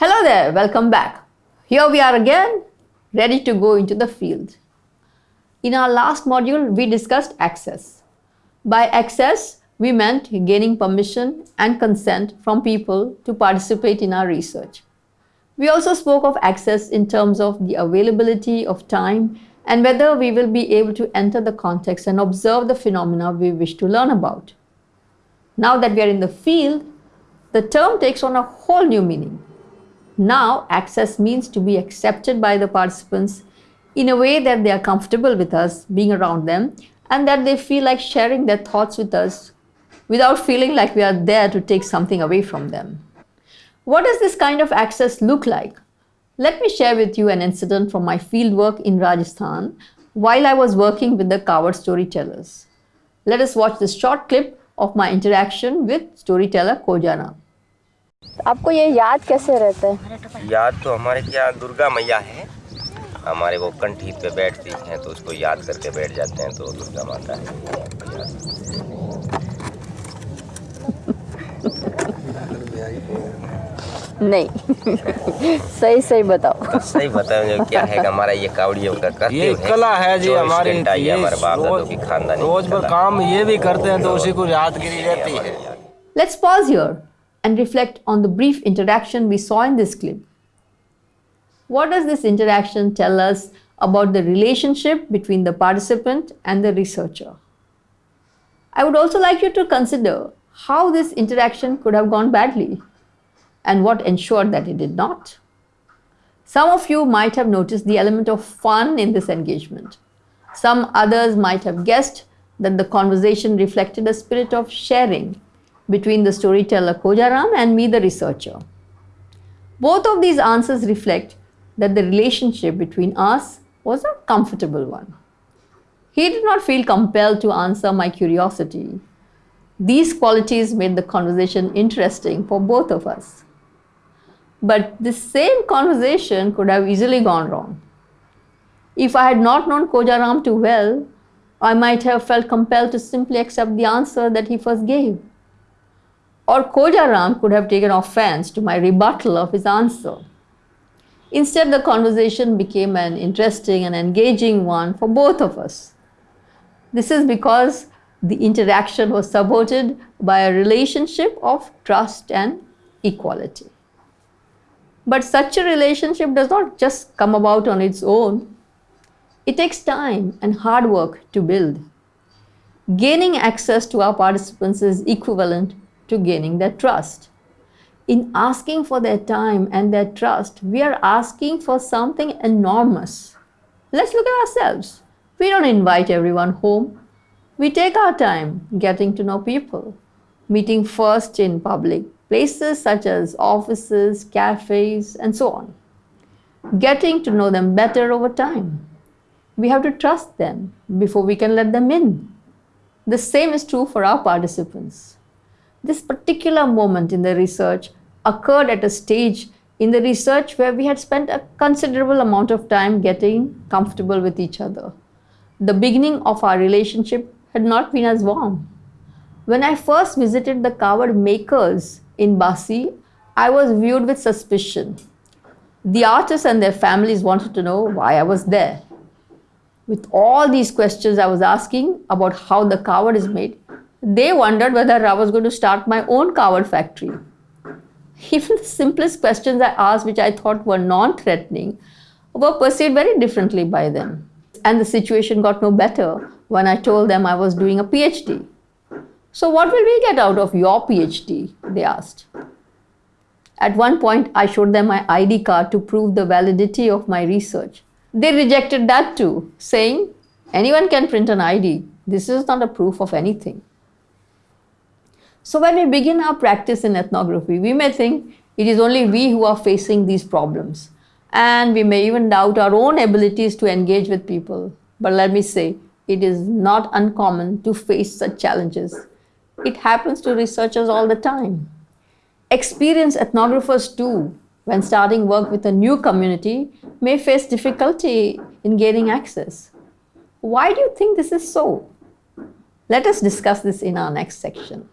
Hello there, welcome back. Here we are again, ready to go into the field. In our last module, we discussed access. By access, we meant gaining permission and consent from people to participate in our research. We also spoke of access in terms of the availability of time and whether we will be able to enter the context and observe the phenomena we wish to learn about. Now that we are in the field, the term takes on a whole new meaning. Now, access means to be accepted by the participants in a way that they are comfortable with us being around them and that they feel like sharing their thoughts with us without feeling like we are there to take something away from them. What does this kind of access look like? Let me share with you an incident from my fieldwork in Rajasthan while I was working with the Kaavad storytellers. Let us watch this short clip of my interaction with storyteller Kojaram. आपको ये याद कैसे रहता है? याद तो हमारे क्या दुर्गा मैया है। हमारे वो कंठी पे बैठती हैं तो उसको याद करके बैठ जाते हैं तो दुर्गा माता है। नहीं सही सही बताओ। सही बताओ जो क्या है हमारा ये कावड़ियों का करते ये कला है जी हमारी ये हमारे बाप दादों की खानदानी रोज भर कला। काम ये भी करते हैं तो उसी को यादगिरी रहती है। Let's pause here. And reflect on the brief interaction we saw in this clip. What does this interaction tell us about the relationship between the participant and the researcher? I would also like you to consider how this interaction could have gone badly and what ensured that it did not. Some of you might have noticed the element of fun in this engagement. Some others might have guessed that the conversation reflected a spirit of sharing between the storyteller Kojaram and me, the researcher. Both of these answers reflect that the relationship between us was a comfortable one. He did not feel compelled to answer my curiosity. These qualities made the conversation interesting for both of us. But this same conversation could have easily gone wrong. If I had not known Kojaram too well, I might have felt compelled to simply accept the answer that he first gave. Or Kojaram could have taken offense to my rebuttal of his answer. Instead, the conversation became an interesting and engaging one for both of us. This is because the interaction was supported by a relationship of trust and equality. But such a relationship does not just come about on its own. It takes time and hard work to build. Gaining access to our participants is equivalent to gaining their trust. In asking for their time and their trust, we are asking for something enormous. Let's look at ourselves. We don't invite everyone home. We take our time getting to know people, meeting first in public places such as offices, cafes, and so on. Getting to know them better over time. We have to trust them before we can let them in. The same is true for our participants. This particular moment in the research occurred at a stage in the research where we had spent a considerable amount of time getting comfortable with each other. The beginning of our relationship had not been as warm. When I first visited the Kaavad makers in Bassi, I was viewed with suspicion. The artists and their families wanted to know why I was there. With all these questions I was asking about how the Kaavad is made, they wondered whether I was going to start my own Kaavad factory. Even the simplest questions I asked, which I thought were non threatening, were perceived very differently by them. And the situation got no better when I told them I was doing a PhD. So, what will we get out of your PhD? They asked. At one point, I showed them my ID card to prove the validity of my research. They rejected that too, saying, Anyone can print an ID. This is not a proof of anything. So, when we begin our practice in ethnography, we may think it is only we who are facing these problems. And we may even doubt our own abilities to engage with people. But let me say, it is not uncommon to face such challenges. It happens to researchers all the time. Experienced ethnographers, too, when starting work with a new community, may face difficulty in gaining access. Why do you think this is so? Let us discuss this in our next section.